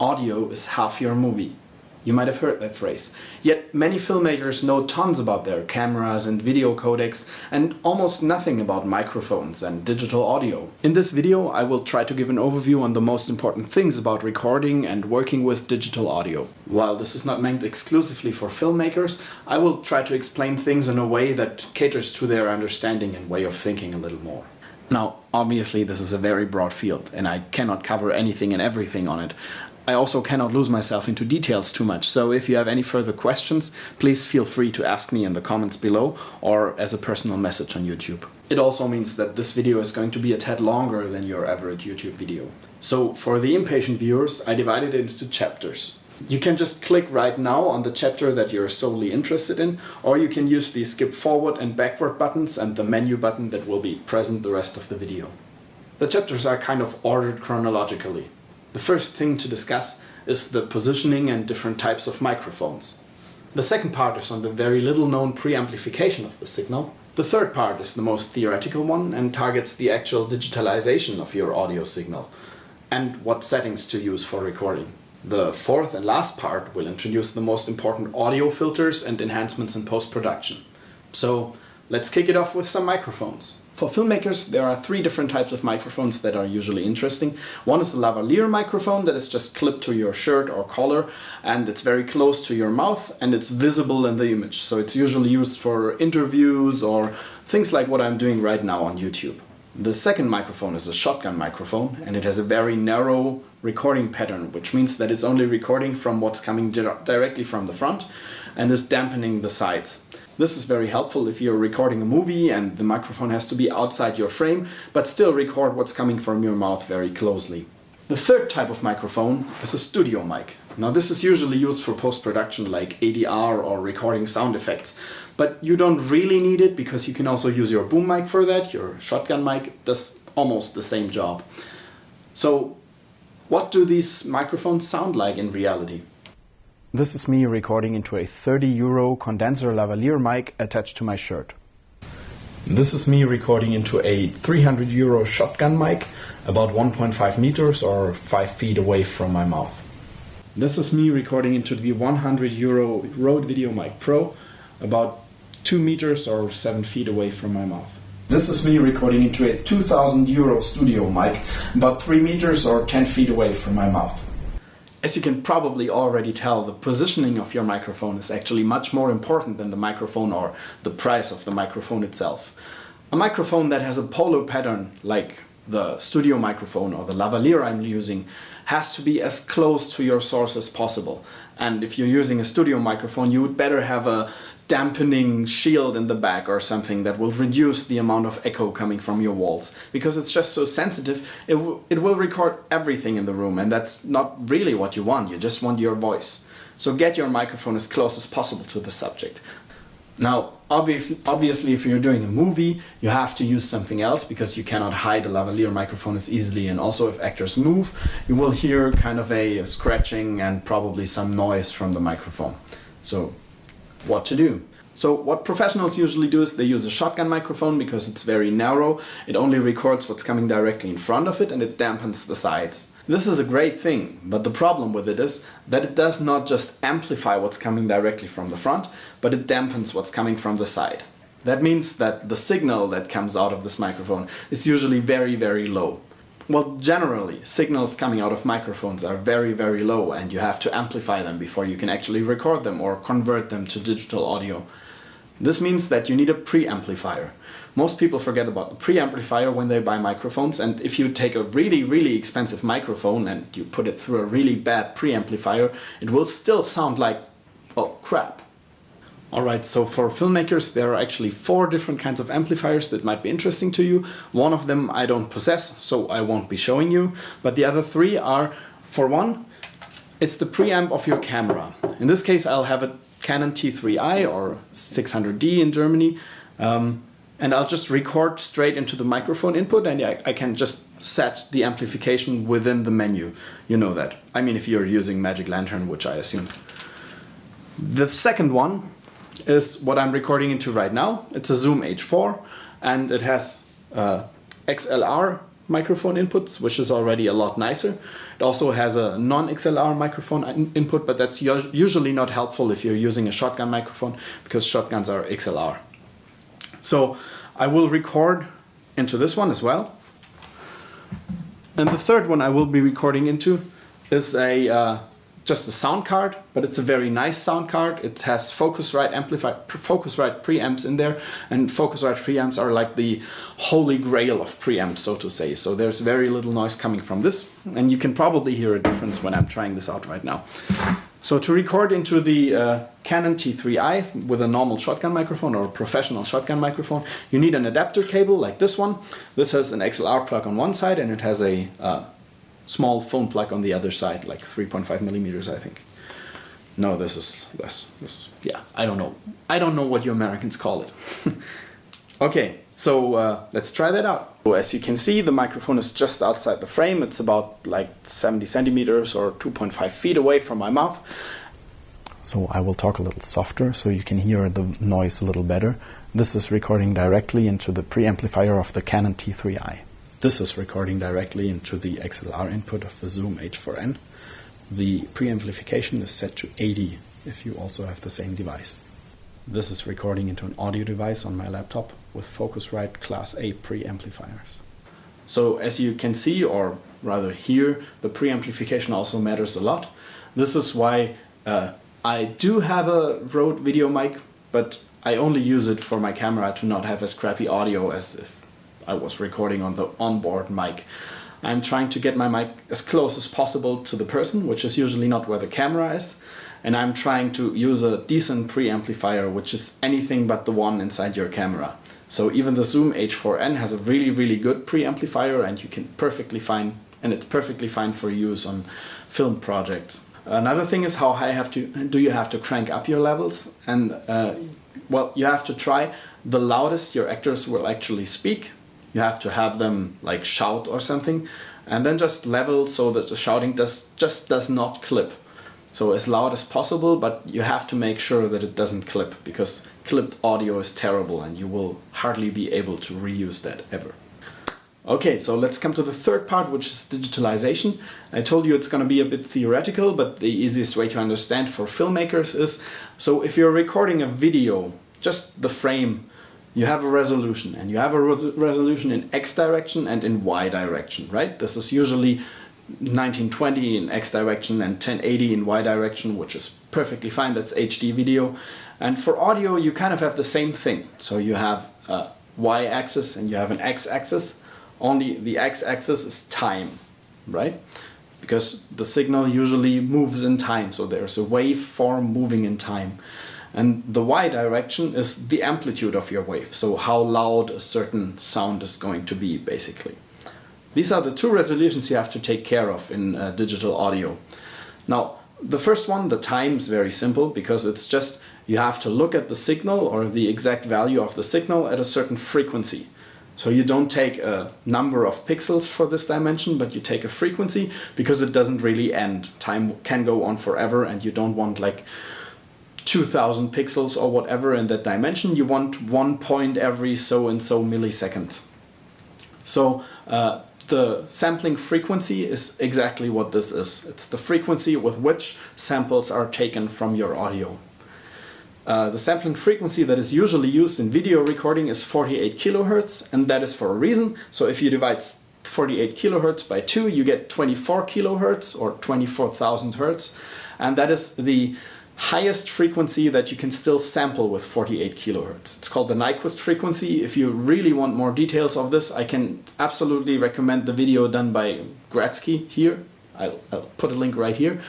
audio is half your movie. You might have heard that phrase. Yet many filmmakers know tons about their cameras and video codecs and almost nothing about microphones and digital audio. In this video I will try to give an overview on the most important things about recording and working with digital audio. While this is not meant exclusively for filmmakers, I will try to explain things in a way that caters to their understanding and way of thinking a little more. Now, obviously this is a very broad field and I cannot cover anything and everything on it. I also cannot lose myself into details too much, so if you have any further questions, please feel free to ask me in the comments below or as a personal message on YouTube. It also means that this video is going to be a tad longer than your average YouTube video. So for the impatient viewers, I divided it into chapters. You can just click right now on the chapter that you're solely interested in, or you can use the skip forward and backward buttons and the menu button that will be present the rest of the video. The chapters are kind of ordered chronologically. The first thing to discuss is the positioning and different types of microphones. The second part is on the very little known preamplification of the signal. The third part is the most theoretical one and targets the actual digitalization of your audio signal and what settings to use for recording. The fourth and last part will introduce the most important audio filters and enhancements in post-production. So let's kick it off with some microphones. For filmmakers, there are three different types of microphones that are usually interesting. One is the lavalier microphone that is just clipped to your shirt or collar and it's very close to your mouth and it's visible in the image. So it's usually used for interviews or things like what I'm doing right now on YouTube. The second microphone is a shotgun microphone and it has a very narrow recording pattern, which means that it's only recording from what's coming directly from the front and is dampening the sides. This is very helpful if you're recording a movie and the microphone has to be outside your frame, but still record what's coming from your mouth very closely. The third type of microphone is a studio mic. Now this is usually used for post-production like ADR or recording sound effects, but you don't really need it because you can also use your boom mic for that, your shotgun mic does almost the same job. So what do these microphones sound like in reality? This is me recording into a 30 euro condenser lavalier mic attached to my shirt. This is me recording into a 300 euro shotgun mic about 1.5 meters or 5 feet away from my mouth. This is me recording into the 100 euro Rode VideoMic Pro about 2 meters or 7 feet away from my mouth. This is me recording into a 2000 euro studio mic about 3 meters or 10 feet away from my mouth. As you can probably already tell, the positioning of your microphone is actually much more important than the microphone or the price of the microphone itself. A microphone that has a polar pattern, like the studio microphone or the lavalier I'm using, has to be as close to your source as possible. And if you're using a studio microphone, you would better have a dampening shield in the back or something that will reduce the amount of echo coming from your walls. Because it's just so sensitive, it, it will record everything in the room and that's not really what you want, you just want your voice. So get your microphone as close as possible to the subject. Now, obviously, obviously if you're doing a movie, you have to use something else because you cannot hide a lavalier microphone as easily. And also if actors move, you will hear kind of a, a scratching and probably some noise from the microphone. So what to do. So what professionals usually do is they use a shotgun microphone because it's very narrow, it only records what's coming directly in front of it and it dampens the sides. This is a great thing, but the problem with it is that it does not just amplify what's coming directly from the front, but it dampens what's coming from the side. That means that the signal that comes out of this microphone is usually very, very low. Well, generally, signals coming out of microphones are very, very low and you have to amplify them before you can actually record them or convert them to digital audio. This means that you need a preamplifier. Most people forget about the preamplifier when they buy microphones and if you take a really, really expensive microphone and you put it through a really bad preamplifier, it will still sound like, well, crap. Alright, so for filmmakers there are actually four different kinds of amplifiers that might be interesting to you. One of them I don't possess, so I won't be showing you. But the other three are, for one, it's the preamp of your camera. In this case I'll have a Canon T3i or 600D in Germany. Um, and I'll just record straight into the microphone input and I, I, can just set the amplification within the menu. You know that. I mean if you're using Magic Lantern, which I assume. The second one is what I'm recording into right now. It's a Zoom H4 and it has uh, XLR microphone inputs, which is already a lot nicer. It also has a non-XLR microphone in input, but that's usually not helpful if you're using a shotgun microphone because shotguns are XLR. So I will record into this one as well. And the third one I will be recording into is a uh, just a sound card, but it's a very nice sound card. It has Focusrite amplify, Focusrite preamps in there, and Focusrite preamps are like the holy grail of preamps, so to say. So there's very little noise coming from this, and you can probably hear a difference when I'm trying this out right now. So to record into the uh, Canon T3i with a normal shotgun microphone or a professional shotgun microphone, you need an adapter cable like this one. This has an XLR plug on one side and it has a uh, small phone plug on the other side, like 3.5 millimeters, I think. No, this is less. This is, yeah, I don't know. I don't know what you Americans call it. okay, so uh, let's try that out. So as you can see, the microphone is just outside the frame. It's about like 70 centimeters or 2.5 feet away from my mouth. So I will talk a little softer so you can hear the noise a little better. This is recording directly into the preamplifier of the Canon T3i. This is recording directly into the XLR input of the Zoom H4n. The preamplification is set to 80 if you also have the same device. This is recording into an audio device on my laptop with Focusrite Class A preamplifiers. So as you can see, or rather hear, the preamplification also matters a lot. This is why uh, I do have a Rode video mic, but I only use it for my camera to not have as crappy audio as if I was recording on the onboard mic. I'm trying to get my mic as close as possible to the person, which is usually not where the camera is. And I'm trying to use a decent preamplifier, which is anything but the one inside your camera. So even the Zoom H4n has a really, really good preamplifier and you can perfectly fine, and it's perfectly fine for use on film projects. Another thing is how high have to, do you have to crank up your levels? And uh, well, you have to try the loudest your actors will actually speak you have to have them like shout or something and then just level so that the shouting does just does not clip. So as loud as possible, but you have to make sure that it doesn't clip because clipped audio is terrible and you will hardly be able to reuse that ever. Okay, so let's come to the third part, which is digitalization. I told you it's going to be a bit theoretical, but the easiest way to understand for filmmakers is, so if you're recording a video, just the frame you have a resolution and you have a resolution in x direction and in y direction, right? This is usually 1920 in x direction and 1080 in y direction, which is perfectly fine, that's HD video. And for audio, you kind of have the same thing. So you have a y-axis and you have an x-axis, only the x-axis is time, right? Because the signal usually moves in time, so there's a waveform moving in time. And the y direction is the amplitude of your wave, so how loud a certain sound is going to be, basically. These are the two resolutions you have to take care of in uh, digital audio. Now, the first one, the time, is very simple because it's just you have to look at the signal or the exact value of the signal at a certain frequency. So you don't take a number of pixels for this dimension, but you take a frequency because it doesn't really end. Time can go on forever and you don't want like 2000 pixels or whatever in that dimension. You want one point every so and so milliseconds. So uh, the sampling frequency is exactly what this is. It's the frequency with which samples are taken from your audio. Uh, the sampling frequency that is usually used in video recording is 48 kilohertz and that is for a reason. So if you divide 48 kilohertz by 2 you get 24 kilohertz or 24,000 hertz and that is the highest frequency that you can still sample with 48 kilohertz. It's called the Nyquist frequency. If you really want more details of this, I can absolutely recommend the video done by Gradsky here. I'll, I'll put a link right here.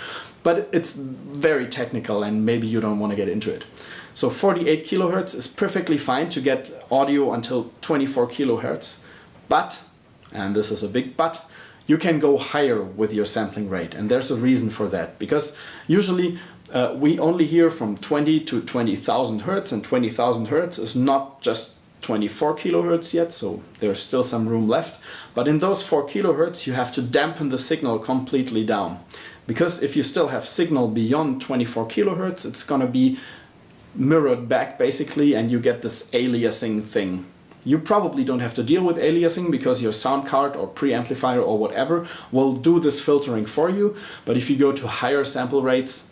But it's very technical and maybe you don't want to get into it. So 48 kilohertz is perfectly fine to get audio until 24 kilohertz. But, and this is a big but, you can go higher with your sampling rate. And there's a reason for that. Because usually uh, we only hear from 20 to 20,000 hertz and 20,000 hertz is not just 24 kilohertz yet, so there's still some room left. But in those 4 kilohertz you have to dampen the signal completely down. Because if you still have signal beyond 24 kilohertz, it's gonna be mirrored back basically and you get this aliasing thing. you probably don't have to deal with aliasing because your sound card or preamplifier or whatever will do this filtering for you. But if you go to higher sample rates,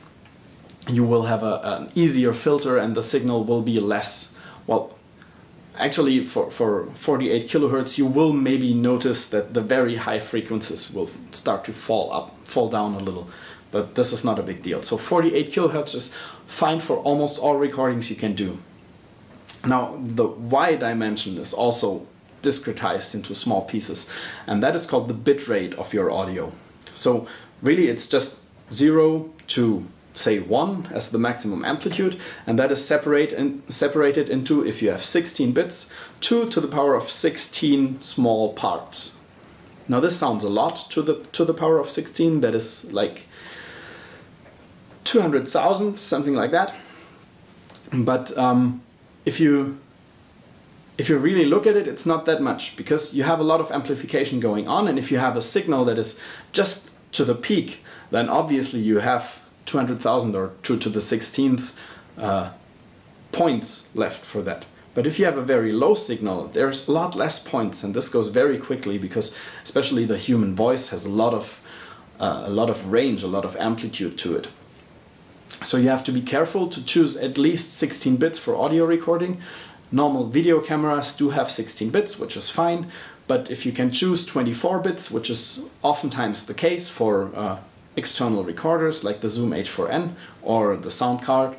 you will have a, an easier filter and the signal will be less, well, actually for, for 48 kilohertz you will maybe notice that the very high frequencies will start to fall up, fall down a little. But this is not a big deal. So 48 kilohertz is fine for almost all recordings you can do. Now the Y dimension is also discretized into small pieces and that is called the bit rate of your audio. So really it's just 0 to say 1 as the maximum amplitude and that is separate separated into, if you have 16 bits, 2 to the power of 16 small parts. Now this sounds a lot to the, to the power of 16, that is like 200,000, something like that. But um, if you if you really look at it, it's not that much because you have a lot of amplification going on and if you have a signal that is just to the peak, then obviously you have 200,000 or 2 to the 16th uh, points left for that. But if you have a very low signal, there's a lot less points and this goes very quickly because especially the human voice has a lot of uh, a lot of range, a lot of amplitude to it. So you have to be careful to choose at least 16 bits for audio recording. Normal video cameras do have 16 bits, which is fine, but if you can choose 24 bits, which is oftentimes the case for uh, external recorders like the Zoom H4n or the sound card,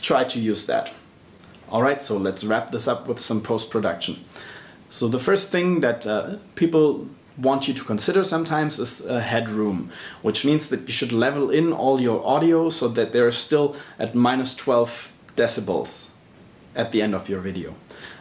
try to use that. Alright, so let's wrap this up with some post-production. So the first thing that uh, people want you to consider sometimes is a headroom, which means that you should level in all your audio so that they're still at minus 12 decibels at the end of your video.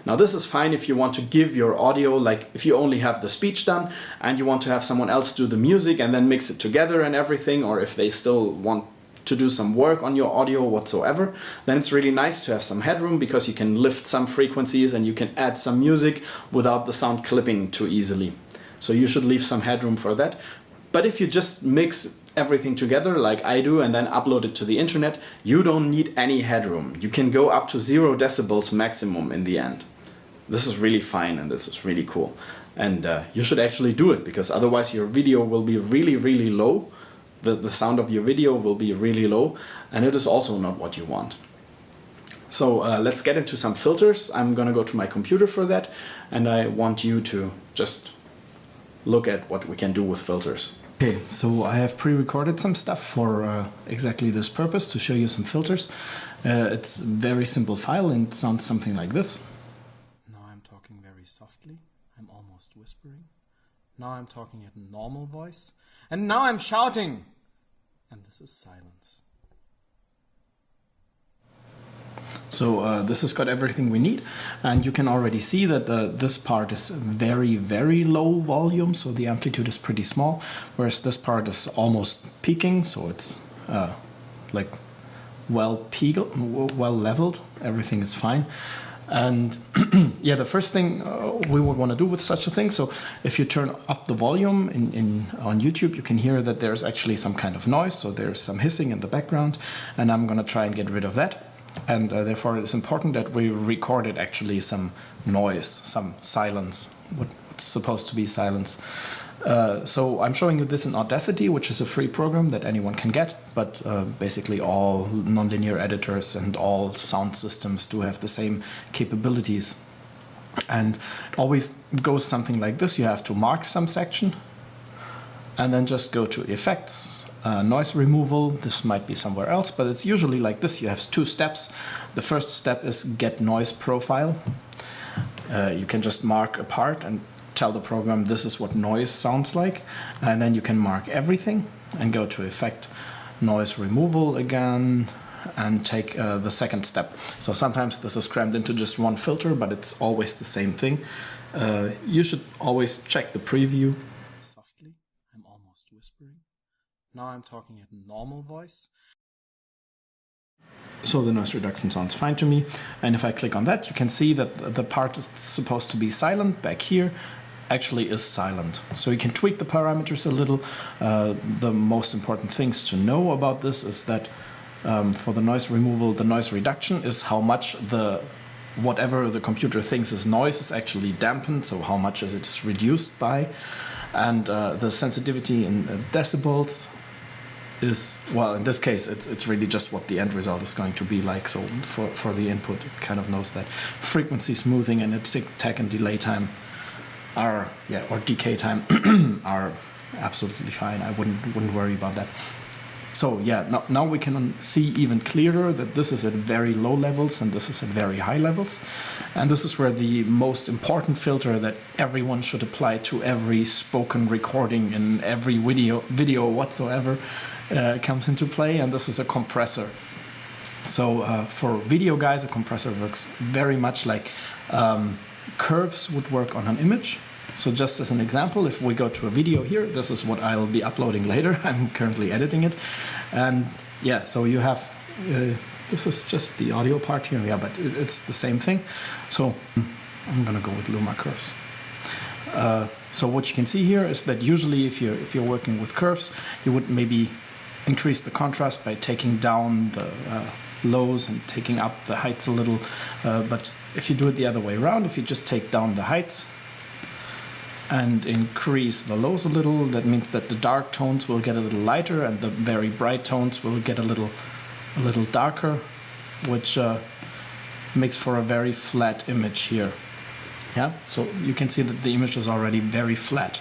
Now this is fine if you want to give your audio, like if you only have the speech done and you want to have someone else do the music and then mix it together and everything, or if they still want to do some work on your audio whatsoever, then it's really nice to have some headroom because you can lift some frequencies and you can add some music without the sound clipping too easily. So you should leave some headroom for that. But if you just mix everything together like I do and then upload it to the internet, you don't need any headroom. You can go up to zero decibels maximum in the end. This is really fine and this is really cool. And uh, you should actually do it because otherwise your video will be really, really low. The, the sound of your video will be really low and it is also not what you want. So uh, let's get into some filters. I'm gonna go to my computer for that and I want you to just look at what we can do with filters. Okay, so I have pre-recorded some stuff for uh, exactly this purpose to show you some filters. Uh, it's a very simple file and sounds something like this. Now I'm talking very softly, I'm almost whispering. Now I'm talking at normal voice. And now I'm shouting! And this is silence. So uh, this has got everything we need. And you can already see that the, this part is very very low volume so the amplitude is pretty small whereas this part is almost peaking so it's uh, like well well leveled. Everything is fine. And yeah the first thing uh, we would want to do with such a thing so if you turn up the volume in, in on YouTube you can hear that there's actually some kind of noise so there's some hissing in the background and I'm gonna try and get rid of that and uh, therefore it's important that we recorded actually some noise, some silence, what's supposed to be silence. Uh, so I'm showing you this in Audacity, which is a free program that anyone can get, but uh, basically all nonlinear editors and all sound systems do have the same capabilities. And it always goes something like this. You have to mark some section and then just go to effects, uh, noise removal. This might be somewhere else, but it's usually like this. You have two steps. The first step is get noise profile. Uh, you can just mark a part and tell the program this is what noise sounds like. And then you can mark everything and go to effect noise removal again and take uh, the second step. So sometimes this is crammed into just one filter, but it's always the same thing. Uh, you should always check the preview now I'm talking at normal voice. So the noise reduction sounds fine to me. And if I click on that, you can see that the part is supposed to be silent back here actually is silent. So you can tweak the parameters a little. Uh, the most important things to know about this is that um, for the noise removal, the noise reduction is how much the whatever the computer thinks is noise is actually dampened, so how much is it is reduced by. And uh, the sensitivity in uh, decibels is, well, in this case, it's, it's really just what the end result is going to be like. So for, for the input, it kind of knows that. Frequency smoothing and attack and delay time are, yeah, or decay time are absolutely fine. I wouldn't, wouldn't worry about that. So yeah, now, now we can see even clearer that this is at very low levels and this is at very high levels. And this is where the most important filter that everyone should apply to every spoken recording in every video, video whatsoever uh, comes into play. And this is a compressor. So uh, for video guys, a compressor works very much like um, curves would work on an image. So just as an example, if we go to a video here, this is what I'll be uploading later. I'm currently editing it. And yeah, so you have, uh, this is just the audio part here. Yeah, but it, it's the same thing. So I'm gonna go with Luma curves. Uh, so what you can see here is that usually if you're, if you're working with curves, you would maybe increase the contrast by taking down the uh, lows and taking up the heights a little. Uh, but if you do it the other way around, if you just take down the heights, and increase the lows a little. That means that the dark tones will get a little lighter and the very bright tones will get a little, a little darker, which uh, makes for a very flat image here. Yeah, so you can see that the image is already very flat.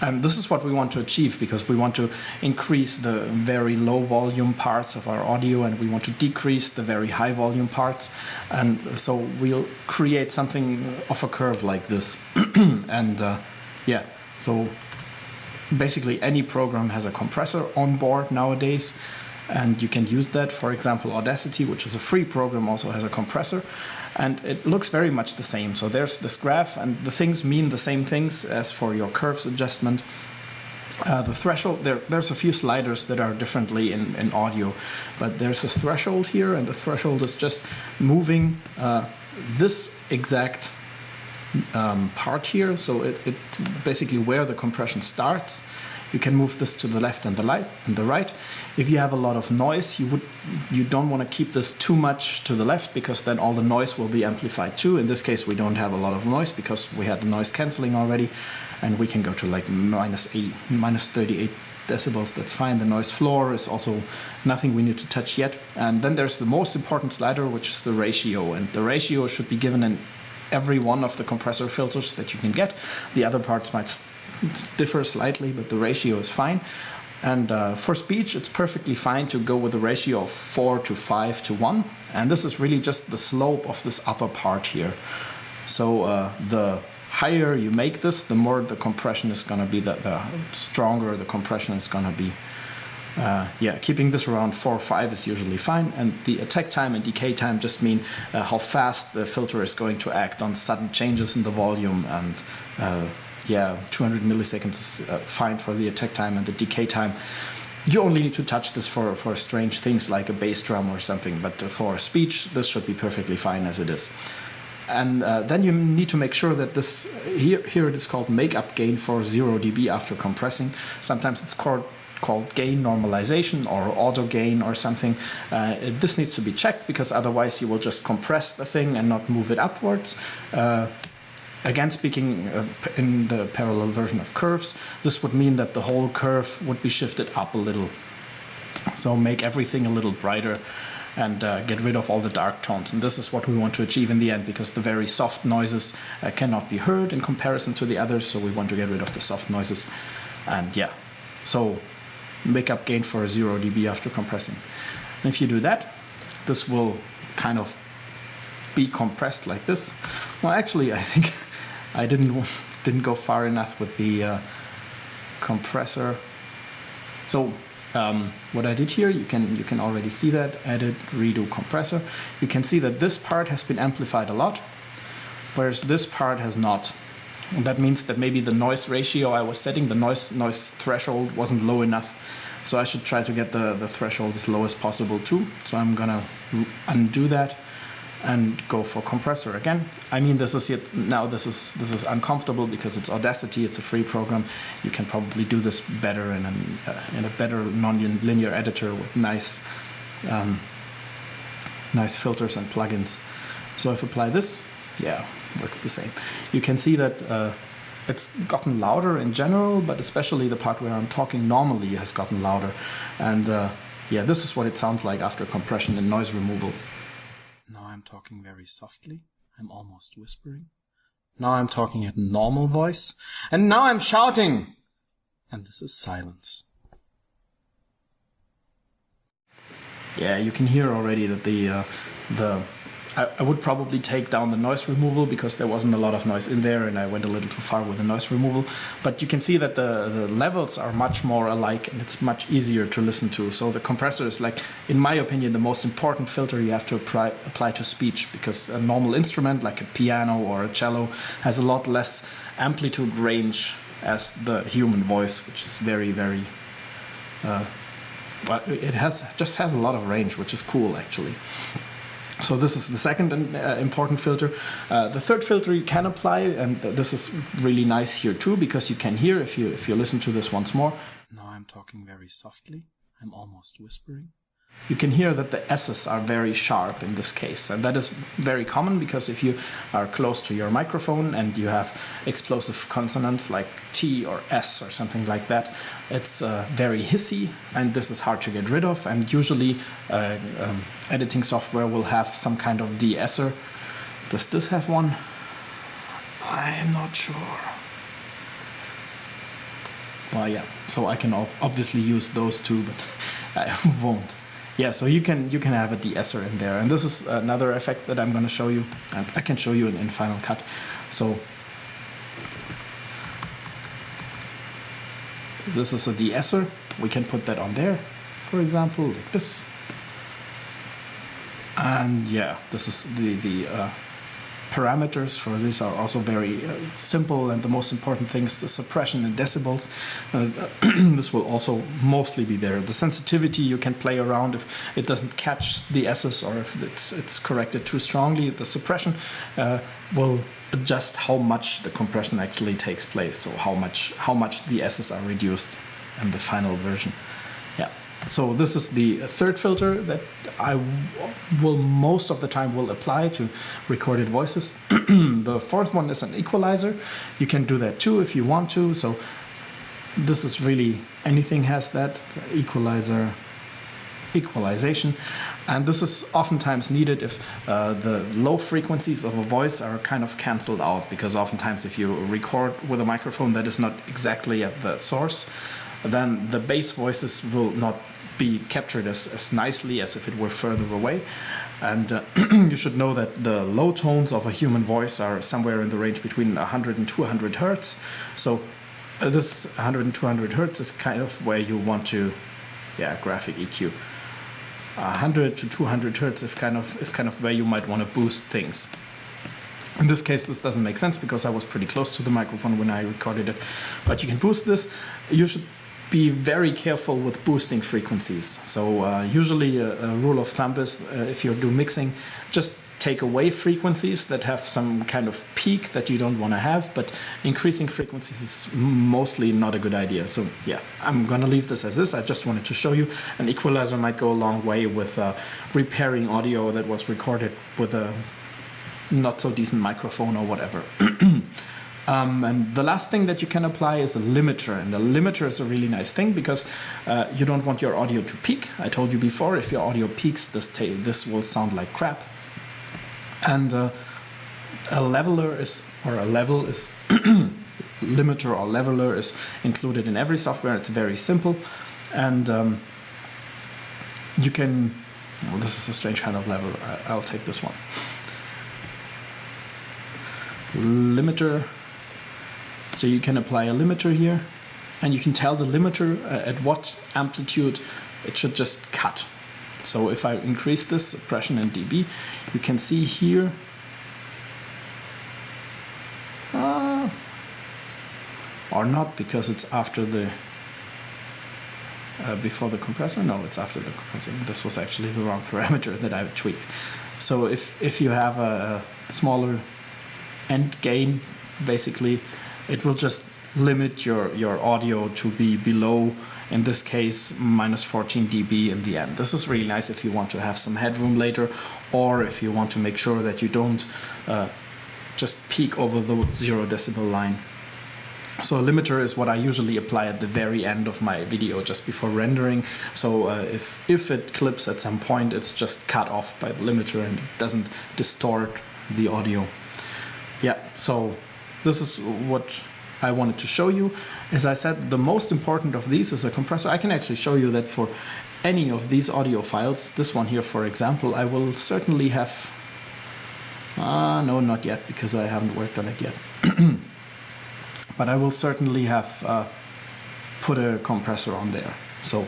And this is what we want to achieve because we want to increase the very low volume parts of our audio and we want to decrease the very high volume parts. And so we'll create something of a curve like this. and uh, yeah, so basically any program has a compressor on board nowadays and you can use that. For example, Audacity, which is a free program, also has a compressor and it looks very much the same. So there's this graph and the things mean the same things as for your curves adjustment. Uh, the threshold, there, there's a few sliders that are differently in, in audio, but there's a threshold here and the threshold is just moving uh, this exact um, part here. So it, it basically where the compression starts you can move this to the left and the light and the right. If you have a lot of noise, you would you don't want to keep this too much to the left because then all the noise will be amplified too. In this case, we don't have a lot of noise because we had the noise canceling already, and we can go to like minus eight, minus 38 decibels. That's fine. The noise floor is also nothing we need to touch yet. And then there's the most important slider, which is the ratio, and the ratio should be given in every one of the compressor filters that you can get. The other parts might differ slightly, but the ratio is fine. And uh, for speech, it's perfectly fine to go with a ratio of 4 to 5 to 1. And this is really just the slope of this upper part here. So uh, the higher you make this, the more the compression is going to be, the, the stronger the compression is going to be. Uh, yeah, keeping this around 4 or 5 is usually fine. And the attack time and decay time just mean uh, how fast the filter is going to act on sudden changes in the volume and uh, yeah, 200 milliseconds is uh, fine for the attack time and the decay time. You only need to touch this for, for strange things like a bass drum or something, but for speech, this should be perfectly fine as it is. And uh, then you need to make sure that this, here, here it is called makeup gain for 0 dB after compressing. Sometimes it's called called gain normalization or auto gain or something. Uh, this needs to be checked because otherwise you will just compress the thing and not move it upwards. Uh, Again, speaking uh, in the parallel version of curves, this would mean that the whole curve would be shifted up a little. So make everything a little brighter and uh, get rid of all the dark tones. And this is what we want to achieve in the end because the very soft noises uh, cannot be heard in comparison to the others. So we want to get rid of the soft noises. And yeah, so make up gain for 0 dB after compressing. And if you do that, this will kind of be compressed like this. Well, actually, I think I didn't didn't go far enough with the uh, compressor. So um, what I did here, you can you can already see that edit redo compressor. You can see that this part has been amplified a lot, whereas this part has not. And that means that maybe the noise ratio I was setting, the noise noise threshold wasn't low enough. So I should try to get the, the threshold as low as possible too. So I'm gonna undo that and go for compressor again. I mean, this is yet now this is this is uncomfortable because it's Audacity. It's a free program. You can probably do this better in an, uh, in a better non-linear editor with nice um, nice filters and plugins. So if I apply this, yeah, works the same. You can see that uh, it's gotten louder in general, but especially the part where I'm talking normally has gotten louder. And uh, yeah, this is what it sounds like after compression and noise removal. Now I'm talking very softly. I'm almost whispering. Now I'm talking at normal voice. And now I'm shouting! And this is silence. Yeah, you can hear already that the uh, the I, I, would probably take down the noise removal because there wasn't a lot of noise in there and I went a little too far with the noise removal. But you can see that the, the levels are much more alike and it's much easier to listen to. So the compressor is like, in my opinion, the most important filter you have to apply, apply to speech because a normal instrument like a piano or a cello has a lot less amplitude range as the human voice, which is very, very uh, well, it has just has a lot of range, which is cool actually. So this is the second uh, important filter. Uh, the third filter you can apply, and this is really nice here too, because you can hear if you if you listen to this once more. Now I'm talking very softly. I'm almost whispering you can hear that the S's are very sharp in this case. And that is very common because if you are close to your microphone and you have explosive consonants like T or S or something like that, it's uh, very hissy and this is hard to get rid of. And usually uh, um, editing software will have some kind of de-esser. Does this have one? I'm not sure. Well, yeah, so I can obviously use those two, but I won't. Yeah, so you can you can have a de-esser in there, and this is another effect that I'm going to show you, and I can show you in, in Final Cut. So this is a de-esser. We can put that on there, for example, like this. And yeah, this is the the uh, parameters for this are also very uh, simple and the most important thing is the suppression in decibels. Uh, this will also mostly be there. The sensitivity you can play around if it doesn't catch the S's or if it's, it's corrected too strongly. The suppression uh, will adjust how much the compression actually takes place, so how much, how much the S's are reduced in the final version. So this is the third filter that I will most of the time will apply to recorded voices. the fourth one is an equalizer. You can do that too if you want to. So this is really, anything has that, equalizer, equalization. And this is oftentimes needed if uh, the low frequencies of a voice are kind of cancelled out because oftentimes if you record with a microphone that is not exactly at the source, then the bass voices will not be captured as, as nicely as if it were further away. And uh, you should know that the low tones of a human voice are somewhere in the range between 100 and 200 hertz. So uh, this 100 and 200 hertz is kind of where you want to, yeah, graphic EQ. 100 to 200 hertz is kind of is kind of where you might want to boost things. In this case, this doesn't make sense because I was pretty close to the microphone when I recorded it. But you can boost this. You should be very careful with boosting frequencies. So uh, usually a, a, rule of thumb is uh, if you do mixing, just take away frequencies that have some kind of peak that you don't want to have, but increasing frequencies is mostly not a good idea. So yeah, I'm gonna leave this as is. I just wanted to show you an equalizer might go a long way with uh, repairing audio that was recorded with a not so decent microphone or whatever. Um, and the last thing that you can apply is a limiter. And a limiter is a really nice thing because uh, you don't want your audio to peak. I told you before, if your audio peaks, this, this will sound like crap. And uh, a leveler is, or a level is, limiter or leveler is included in every software. It's very simple. And um, you can, well, this is a strange kind of level. I'll take this one. Limiter so you can apply a limiter here and you can tell the limiter uh, at what amplitude it should just cut. So if I increase this suppression in dB, you can see here uh, or not because it's after the uh, before the compressor. No it's after the compressor. This was actually the wrong parameter that I tweaked. So if if you have a, a smaller end gain basically it will just limit your, your audio to be below in this case minus 14 dB in the end. This is really nice if you want to have some headroom later or if you want to make sure that you don't uh, just peak over the zero decibel line. So a limiter is what I usually apply at the very end of my video just before rendering. So uh, if, if it clips at some point, it's just cut off by the limiter and it doesn't distort the audio. Yeah, so this is what I wanted to show you. As I said, the most important of these is a compressor. I can actually show you that for any of these audio files, this one here for example, I will certainly have... Uh, no, not yet, because I haven't worked on it yet. but I will certainly have uh, put a compressor on there. So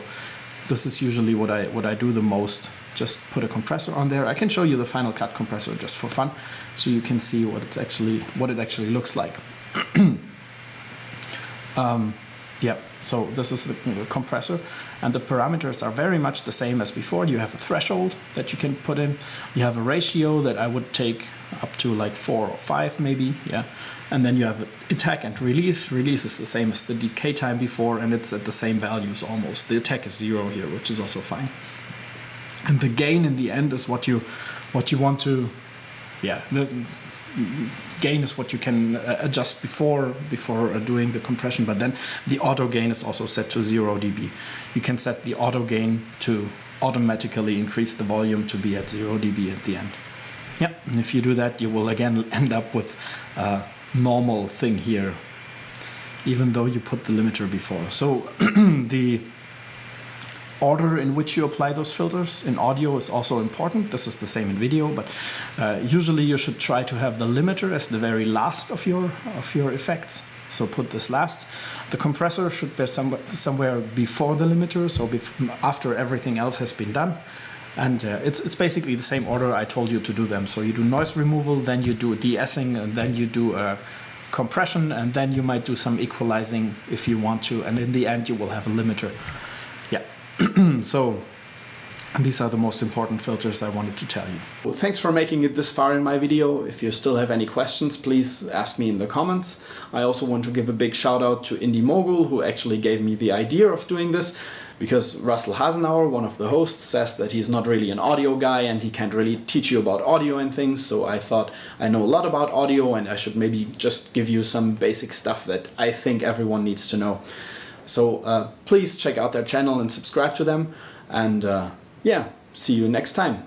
this is usually what I what I do the most. Just put a compressor on there. I can show you the Final Cut compressor just for fun, so you can see what it's actually what it actually looks like. um, yeah, so this is the, the compressor and the parameters are very much the same as before. You have a threshold that you can put in. You have a ratio that I would take up to like four or five maybe, yeah. And then you have attack and release. Release is the same as the decay time before and it's at the same values almost. The attack is zero here, which is also fine. And the gain in the end is what you what you want to yeah, the, gain is what you can uh, adjust before before uh, doing the compression but then the auto gain is also set to 0 dB. You can set the auto gain to automatically increase the volume to be at 0 dB at the end. Yeah and if you do that you will again end up with a normal thing here even though you put the limiter before. So the order in which you apply those filters in audio is also important. This is the same in video, but uh, usually you should try to have the limiter as the very last of your of your effects. So put this last. The compressor should be some, somewhere before the limiter, so after everything else has been done. And uh, it's, it's basically the same order I told you to do them. So you do noise removal, then you do de-essing, and then you do a compression, and then you might do some equalizing if you want to. And in the end, you will have a limiter. so these are the most important filters I wanted to tell you. Well, thanks for making it this far in my video. If you still have any questions, please ask me in the comments. I also want to give a big shout out to Indy Mogul, who actually gave me the idea of doing this, because Russell Hasenauer, one of the hosts, says that he's not really an audio guy and he can't really teach you about audio and things, so I thought I know a lot about audio and I should maybe just give you some basic stuff that I think everyone needs to know. So uh, please check out their channel and subscribe to them. And uh, yeah, see you next time.